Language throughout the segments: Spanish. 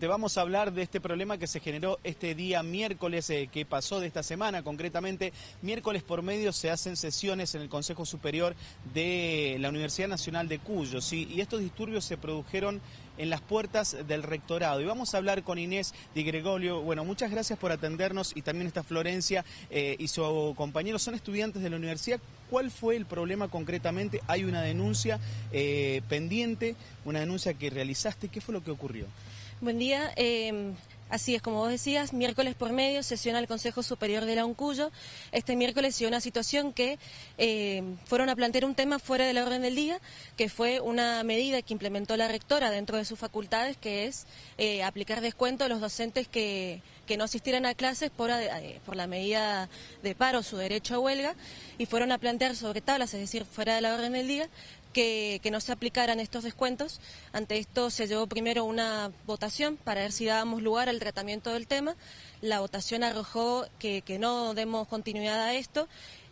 Te vamos a hablar de este problema que se generó este día miércoles eh, que pasó de esta semana, concretamente miércoles por medio se hacen sesiones en el Consejo Superior de la Universidad Nacional de Cuyo, ¿sí? y estos disturbios se produjeron en las puertas del rectorado. Y vamos a hablar con Inés Di Gregorio. Bueno, muchas gracias por atendernos y también está Florencia eh, y su compañero. Son estudiantes de la universidad. ¿Cuál fue el problema concretamente? Hay una denuncia eh, pendiente, una denuncia que realizaste. ¿Qué fue lo que ocurrió? Buen día. Eh, así es, como vos decías, miércoles por medio sesiona el Consejo Superior de la UNCUYO. Este miércoles se dio una situación que eh, fueron a plantear un tema fuera de la orden del día, que fue una medida que implementó la rectora dentro de sus facultades, que es eh, aplicar descuento a los docentes que, que no asistieran a clases por, por la medida de paro, su derecho a huelga, y fueron a plantear sobre tablas, es decir, fuera de la orden del día, que, no se aplicaran estos descuentos. Ante esto se llevó primero una votación para ver si dábamos lugar al tratamiento del tema. La votación arrojó que, que no demos continuidad a esto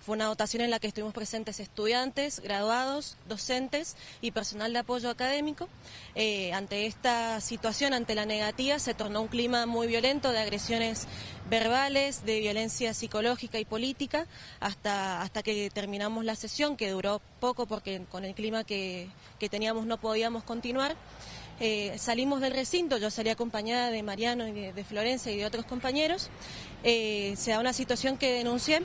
fue una votación en la que estuvimos presentes estudiantes, graduados, docentes y personal de apoyo académico. Eh, ante esta situación, ante la negativa, se tornó un clima muy violento de agresiones verbales, de violencia psicológica y política, hasta, hasta que terminamos la sesión, que duró poco porque con el clima que, teníamos no podíamos continuar. Eh, salimos del recinto, yo salí acompañada de Mariano y de, Florencia y de otros compañeros. Eh, se da una situación que denuncié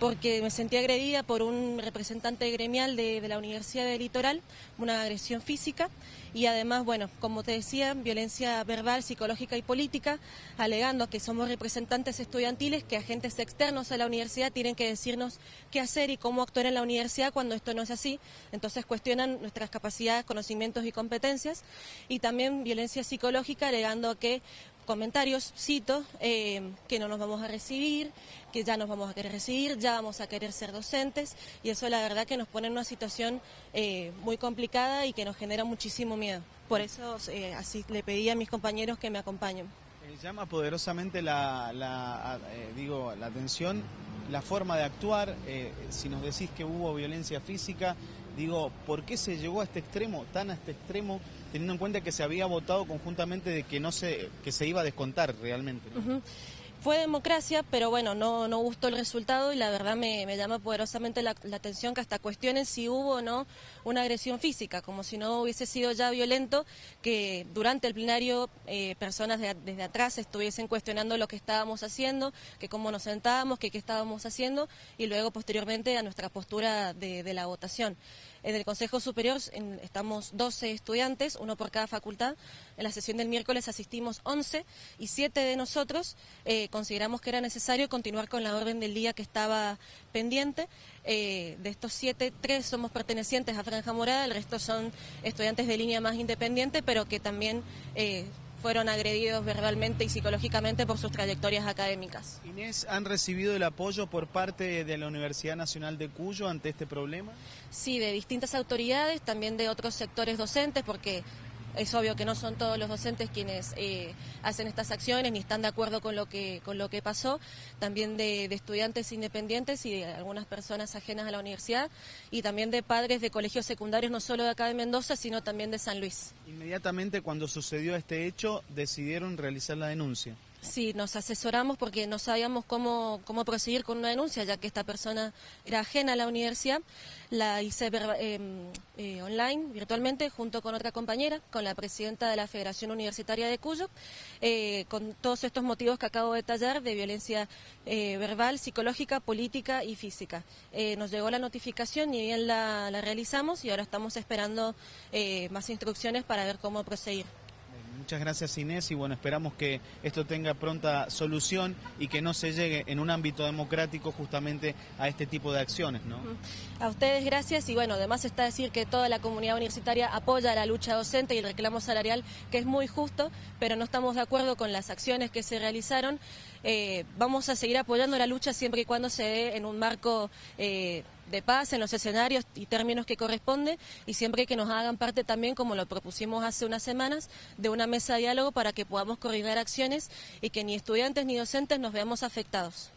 porque me sentí agredida por un representante gremial de, la Universidad del Litoral, una agresión física y además, bueno, como te decía, violencia verbal, psicológica y política, alegando que somos representantes estudiantiles, que agentes externos a la universidad tienen que decirnos qué hacer y cómo actuar en la universidad cuando esto no es así. Entonces cuestionan nuestras capacidades, conocimientos y competencias. Y también violencia psicológica, alegando que comentarios, cito, eh, que no nos vamos a recibir, que ya nos vamos a querer recibir, ya vamos a querer ser docentes y eso la verdad que nos pone en una situación eh, muy complicada y que nos genera muchísimo miedo. Por eso eh, así le pedí a mis compañeros que me acompañen. llama poderosamente la, digo, la atención la forma de actuar, si nos decís que hubo violencia física, digo, ¿por qué se llegó a este extremo, tan a este extremo? teniendo en cuenta que se había votado conjuntamente de que no se que se iba a descontar realmente. Fue democracia, pero bueno, no, no gustó el resultado y la verdad me, llama poderosamente la, atención que hasta cuestionen si hubo o no una agresión física, como si no hubiese sido ya violento que durante el plenario eh, personas desde atrás estuviesen cuestionando lo que estábamos haciendo, que cómo nos sentábamos, que qué estábamos haciendo y luego posteriormente a nuestra postura de, de la votación. En el Consejo Superior estamos 12 estudiantes, uno por cada facultad. En la sesión del miércoles asistimos 11 y 7 de nosotros eh, consideramos que era necesario continuar con la orden del día que estaba pendiente. Eh, de estos 7, 3 somos pertenecientes a Franja Morada, el resto son estudiantes de línea más independiente, pero que también... Eh, fueron agredidos verbalmente y psicológicamente por sus trayectorias académicas. Inés, ¿han recibido el apoyo por parte de la Universidad Nacional de Cuyo ante este problema? Sí, de distintas autoridades, también de otros sectores docentes, porque es obvio que no son todos los docentes quienes eh, hacen estas acciones ni están de acuerdo con lo que con lo que pasó, también de, estudiantes independientes y de algunas personas ajenas a la universidad y también de padres de colegios secundarios no solo de acá de Mendoza, sino también de San Luis. Inmediatamente cuando sucedió este hecho decidieron realizar la denuncia. Sí, nos asesoramos porque no sabíamos cómo, cómo proseguir con una denuncia, ya que esta persona era ajena a la universidad. La hice em, eh, online, virtualmente, junto con otra compañera, con la presidenta de la Federación Universitaria de Cuyo, eh, con todos estos motivos que acabo de detallar de violencia eh, verbal, psicológica, política y física. nos llegó la notificación y bien la, la realizamos y ahora estamos esperando más instrucciones para ver cómo proseguir. Muchas gracias Inés y bueno, esperamos que esto tenga pronta solución y que no se llegue en un ámbito democrático justamente a este tipo de acciones. ¿no? A ustedes gracias y bueno, además está decir que toda la comunidad universitaria apoya la lucha docente y el reclamo salarial que es muy justo, pero no estamos de acuerdo con las acciones que se realizaron. Eh, vamos a seguir apoyando la lucha siempre y cuando se dé en un marco eh, de paz, en los escenarios y términos que corresponde y siempre que nos hagan parte también, como lo propusimos hace unas semanas, de una mesa de diálogo para que podamos coordinar acciones y que ni estudiantes ni docentes nos veamos afectados.